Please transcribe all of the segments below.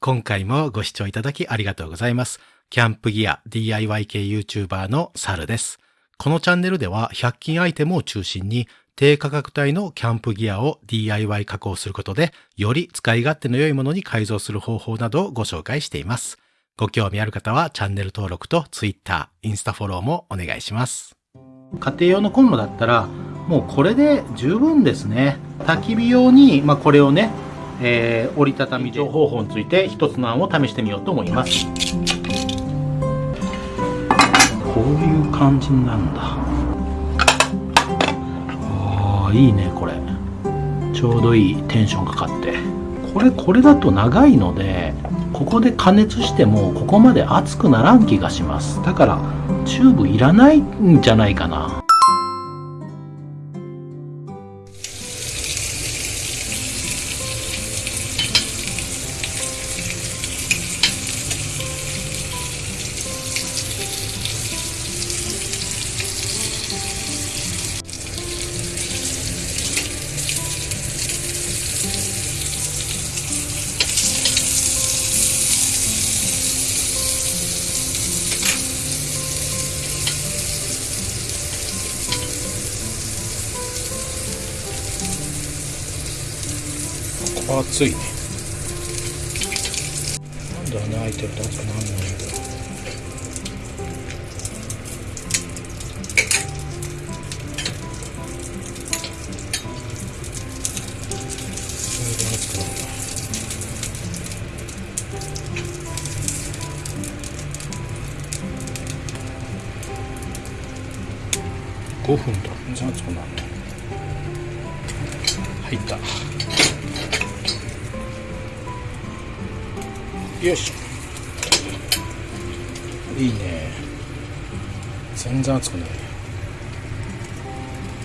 今回もご視聴いただきありがとうございます。キャンプギア DIY 系 YouTuber のサルです。このチャンネルでは100均アイテムを中心に低価格帯のキャンプギアを DIY 加工することでより使い勝手の良いものに改造する方法などをご紹介しています。ご興味ある方はチャンネル登録と Twitter、インスタフォローもお願いします。家庭用のコンロだったらもうこれで十分ですね。焚き火用に、まあ、これをね、えー折りたたみ情方法について一つの案を試してみようと思います。こういう感じになるんだ。ああ、いいね、これ。ちょうどいいテンションかかって。これ、これだと長いので、ここで加熱してもここまで熱くならん気がします。だから、チューブいらないんじゃないかな。熱いね。なんで穴開いてると熱くなるのよ。それで熱くなるな。5分だ。全然熱くなるね。入った。よし。いいね。全然熱くない。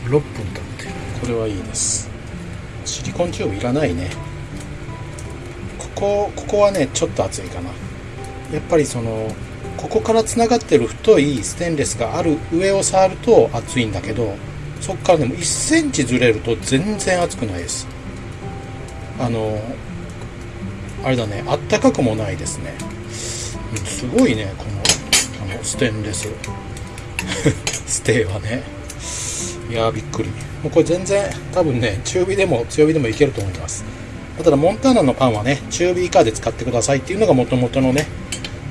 6分経ってこれはいいです。シリコンチューブいらないね。ここここはねちょっと熱いかな。やっぱりそのここからつながってる太いステンレスがある上を触ると熱いんだけどそっからでも1センチずれると全然熱くないです。あのあれだね、あったかくもないですね。すごいね、この、あの、ステンレス。ステーはね。いやー、びっくり。もうこれ全然、多分ね、中火でも強火でもいけると思います。ただ、モンターナのパンはね、中火以下で使ってくださいっていうのが元々のね、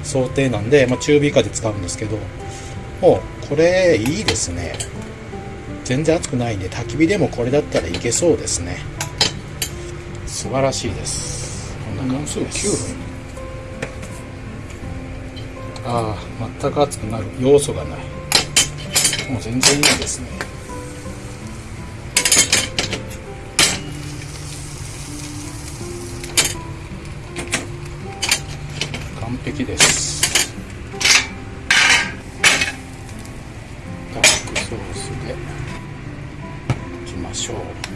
想定なんで、まあ、中火以下で使うんですけど、もう、これ、いいですね。全然熱くないんで、焚き火でもこれだったらいけそうですね。素晴らしいです。な感じです。9分。ああ、全く熱くなる要素がない。もう全然いいですね。完璧です。ダークソースでいきましょう。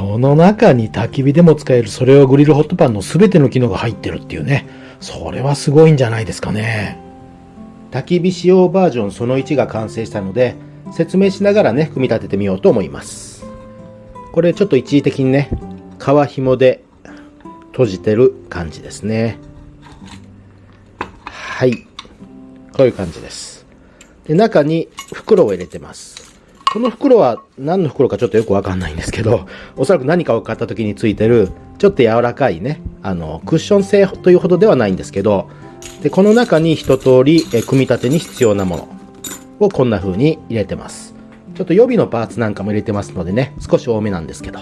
この中に焚き火でも使えるそれをグリルホットパンの全ての機能が入ってるっていうね。それはすごいんじゃないですかね。焚き火仕様バージョンその1が完成したので、説明しながらね、組み立ててみようと思います。これちょっと一時的にね、皮紐で閉じてる感じですね。はい。こういう感じです。で、中に袋を入れてます。この袋は何の袋かちょっとよくわかんないんですけど、おそらく何かを買った時についてる、ちょっと柔らかいね、あの、クッション性というほどではないんですけど、で、この中に一通り、え組み立てに必要なものをこんな風に入れてます。ちょっと予備のパーツなんかも入れてますのでね、少し多めなんですけど。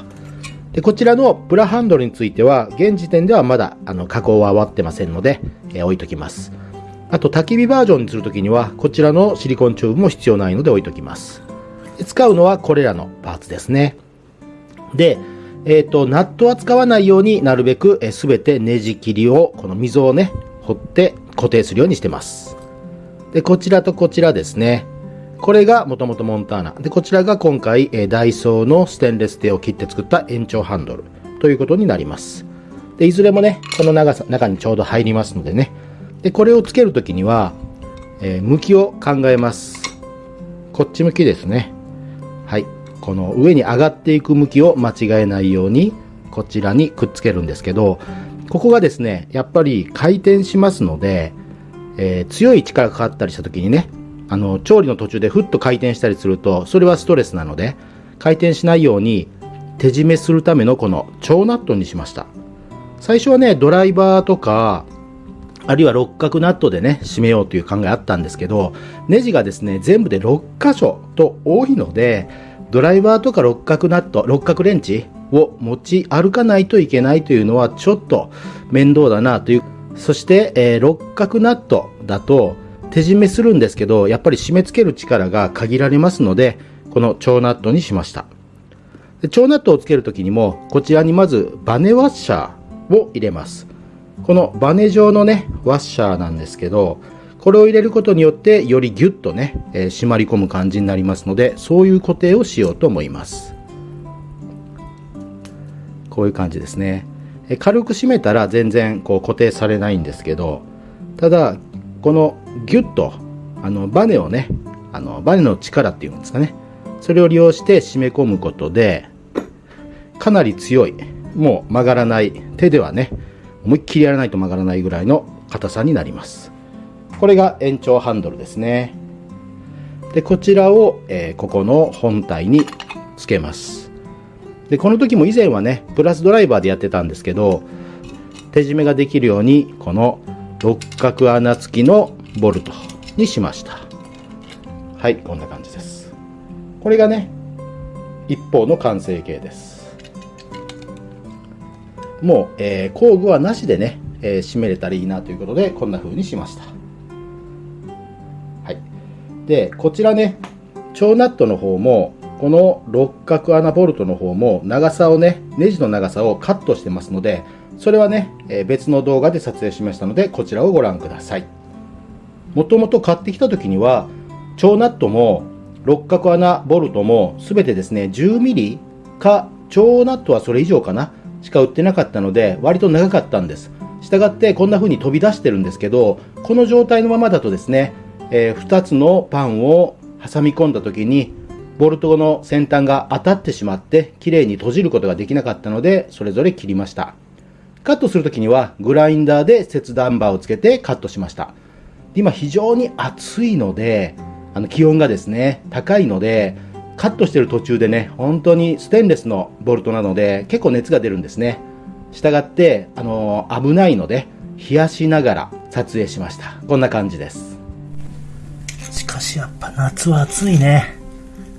で、こちらのプラハンドルについては、現時点ではまだ、あの、加工は終わってませんので、え置いときます。あと、焚き火バージョンにするときには、こちらのシリコンチューブも必要ないので置いときます。使うのはこれらのパーツですね。で、えっ、と、ナットは使わないようになるべくすべてネジ切りを、この溝をね、掘って固定するようにしてます。で、こちらとこちらですね。これがもともとモンターナ。で、こちらが今回、えダイソーのステンレステを切って作った延長ハンドルということになります。で、いずれもね、この長さ、中にちょうど入りますのでね。で、これをつけるときには、えー向きを考えます。こっち向きですね。この上に上がっていく向きを間違えないようにこちらにくっつけるんですけどここがですねやっぱり回転しますので、えー、強い力がかかったりした時にねあの調理の途中でふっと回転したりするとそれはストレスなので回転しないように手締めするためのこの超ナットにしました。最初はねドライバーとかあるいは六角ナットでね締めようという考えあったんですけどネジがですね全部で6箇所と多いのでドライバーとか六角ナット六角レンチを持ち歩かないといけないというのはちょっと面倒だなという。そして、えー、六角ナットだと手締めするんですけどやっぱり締め付ける力が限られますのでこの超ナットにしました。で超ナットをつける時にもこちらにまずバネワッシャーを入れます。このバネ状のねワッシャーなんですけどこれを入れることによってよりギュッとね、えー、締まり込む感じになりますのでそういう固定をしようと思います。こういう感じですね。軽く締めたら全然こう固定されないんですけどただこのギュッとあのバネをねあのバネの力っていうんですかね。それを利用して締め込むことでかなり強いもう曲がらない手ではね思いっきりやらないと曲がらないぐらいの硬さになります。これが延長ハンドルですね。でこちらを、えー、ここの本体につけます。でこの時も以前はねプラスドライバーでやってたんですけど手締めができるようにこの六角穴付きのボルトにしました。はいこんな感じです。これがね一方の完成形です。もう、えー、工具はなしでね、えー、締めれたらいいなということでこんな風にしました。でこちらね超ナットの方もこの六角穴ボルトの方も長さをねネジの長さをカットしてますのでそれはね、え、別の動画で撮影しましたのでこちらをご覧ください。もともと買ってきた時には超ナットも六角穴ボルトも全てですね 10mm か超ナットはそれ以上かなしか売ってなかったので割と長かったんです。したがってこんな風に飛び出してるんですけどこの状態のままだとですね、えー、2つのパンを挟み込んだ時にボルトの先端が当たってしまって綺麗に閉じることができなかったのでそれぞれ切りました。カットするときにはグラインダーで切断バーをつけてカットしました。今非常に暑いのであの気温がですね高いのでカットしてる途中でね本当にステンレスのボルトなので結構熱が出るんですね。したがってあの危ないので冷やしながら撮影しました。こんな感じです。しかしやっぱ夏は暑いね。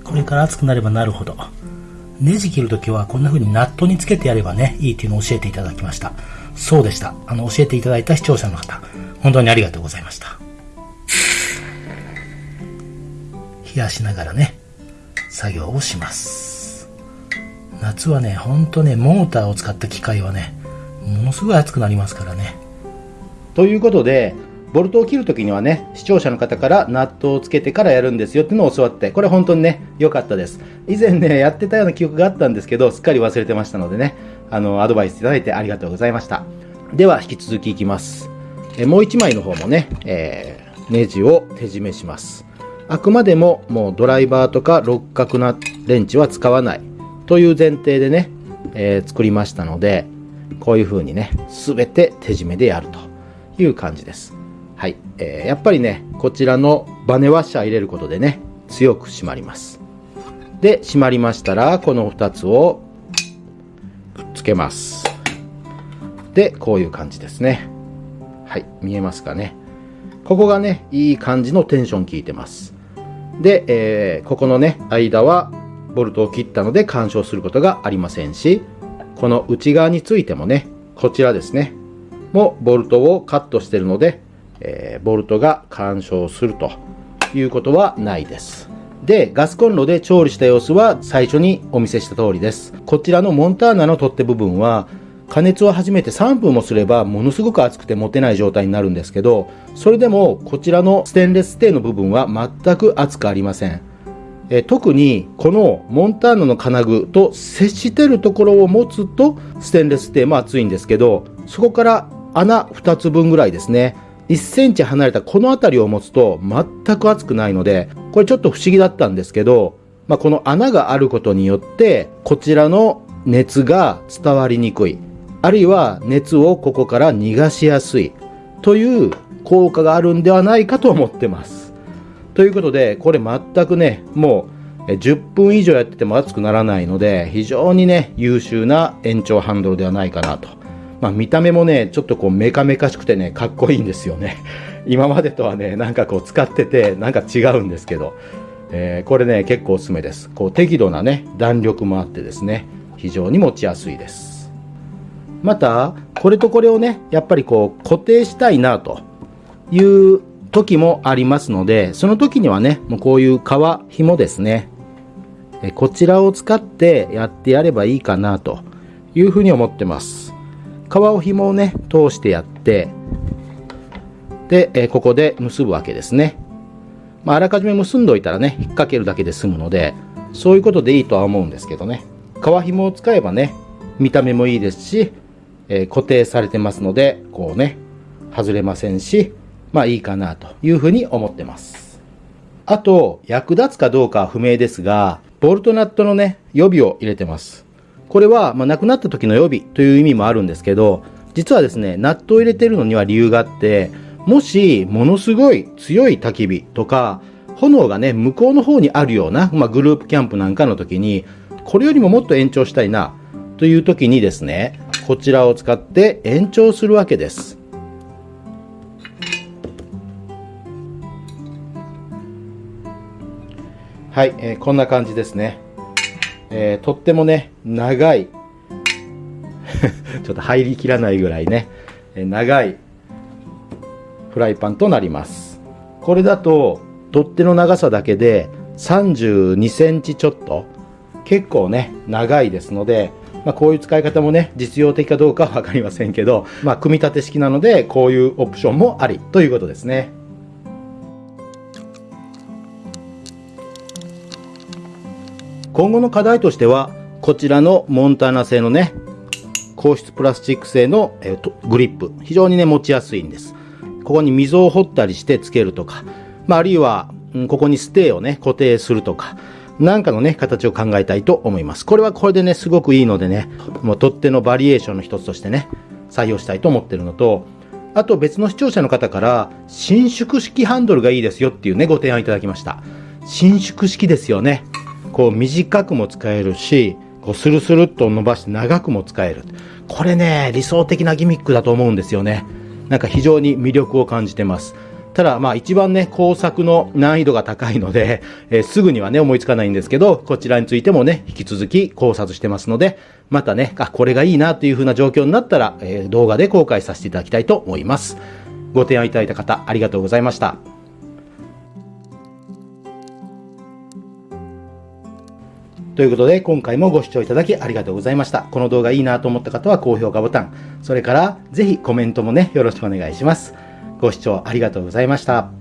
これから暑くなればなるほど。ネジ切るときはこんな風にナットにつけてやればねいいっていうのを教えていただきました。そうでした。あの教えていただいた視聴者の方本当にありがとうございました。冷やしながらね作業をします。夏はねほんとねモーターを使った機械はねものすごい熱くなりますからね。ということでボルトを切るときにはね、視聴者の方からナットをつけてからやるんですよっていうのを教わって、これ本当にね、良かったです。以前ね、やってたような記憶があったんですけど、すっかり忘れてましたのでね、あの、アドバイスいただいてありがとうございました。では、引き続きいきます。えもう1枚の方もね、えー、ネジを手締めします。あくまでももうドライバーとか六角なレンチは使わないという前提でね、えー、作りましたので、こういう風にね、すべて手締めでやるという感じです。はい。えー、やっぱりね、こちらのバネワッシャー入れることでね、強く締まります。で、締まりましたら、この2つをくっつけます。で、こういう感じですね。はい。見えますかね。ここがね、いい感じのテンション効いてます。で、えー、ここのね、間はボルトを切ったので干渉することがありませんし、この内側についてもね、こちらですね、もボルトをカットしてるので、えー、ボルトが干渉するということはないです。で、ガスコンロで調理した様子は最初にお見せした通りです。こちらのモンターナの取っ手部分は加熱を始めて3分もすればものすごく熱くて持てない状態になるんですけど、それでもこちらのステンレステーの部分は全く熱くありません。え特にこのモンターナの金具と接してるところを持つとステンレステーも熱いんですけど、そこから穴2つ分ぐらいですね。1センチ離れたこの辺りを持つと全く熱くないので、これちょっと不思議だったんですけど、まあ、この穴があることによって、こちらの熱が伝わりにくい。あるいは熱をここから逃がしやすい。という効果があるんではないかと思ってます。ということで、これ全くね、もう10分以上やってても熱くならないので、非常にね、優秀な延長ハンドルではないかなと。まあ見た目もね、ちょっとこうメカメカしくてね、かっこいいんですよね。今までとはね、なんかこう使ってて、なんか違うんですけど、えー、これね、結構おすすめです。こう適度なね、弾力もあってですね、非常に持ちやすいです。また、これとこれをね、やっぱりこう固定したいなという時もありますので、その時にはね、もうこういう革紐ですね。こちらを使ってやってやればいいかなというふうに思ってます。革を紐をね、通してやって、で、えここで結ぶわけですね。まあ、あらかじめ結んどいたらね、引っ掛けるだけで済むので、そういうことでいいとは思うんですけどね。革紐を使えばね、見た目もいいですし、えー、固定されてますので、こうね、外れませんし、まあいいかなというふうに思ってます。あと、役立つかどうかは不明ですが、ボルトナットのね、予備を入れてます。これは、まあ、亡くなった時の予備という意味もあるんですけど、実はですね、ナットを入れてるのには理由があって、もし、ものすごい強い焚き火とか、炎がね、向こうの方にあるような、まあ、グループキャンプなんかの時に、これよりももっと延長したいな、という時にですね、こちらを使って延長するわけです。はい、えー、こんな感じですね。えー、とってもね、長い、ちょっと入りきらないぐらいね、え、長いフライパンとなります。これだと、取っ手の長さだけで32センチちょっと、結構ね、長いですので、まあ、こういう使い方もね、実用的かどうかはわかりませんけど、まあ、組み立て式なので、こういうオプションもありということですね。今後の課題としては、こちらのモンターナ製のね、硬質プラスチック製の、えー、グリップ。非常にね、持ちやすいんです。ここに溝を掘ったりしてつけるとか、まあ、あるいは、うん、ここにステーをね、固定するとか、なんかのね、形を考えたいと思います。これはこれでね、すごくいいのでね、もう取っ手のバリエーションの一つとしてね、採用したいと思ってるのと、あと別の視聴者の方から、伸縮式ハンドルがいいですよっていうね、ご提案いただきました。伸縮式ですよね。こう短くも使えるし、こうスルスルっと伸ばして長くも使える。これね、理想的なギミックだと思うんですよね。なんか非常に魅力を感じてます。ただ、まあ一番ね、工作の難易度が高いので、えー、すぐにはね、思いつかないんですけど、こちらについてもね、引き続き考察してますので、またね、あ、これがいいなという風な状況になったら、えー、動画で公開させていただきたいと思います。ご提案いただいた方、ありがとうございました。ということで、今回もご視聴いただきありがとうございました。この動画いいなと思った方は高評価ボタン、それからぜひコメントもね、よろしくお願いします。ご視聴ありがとうございました。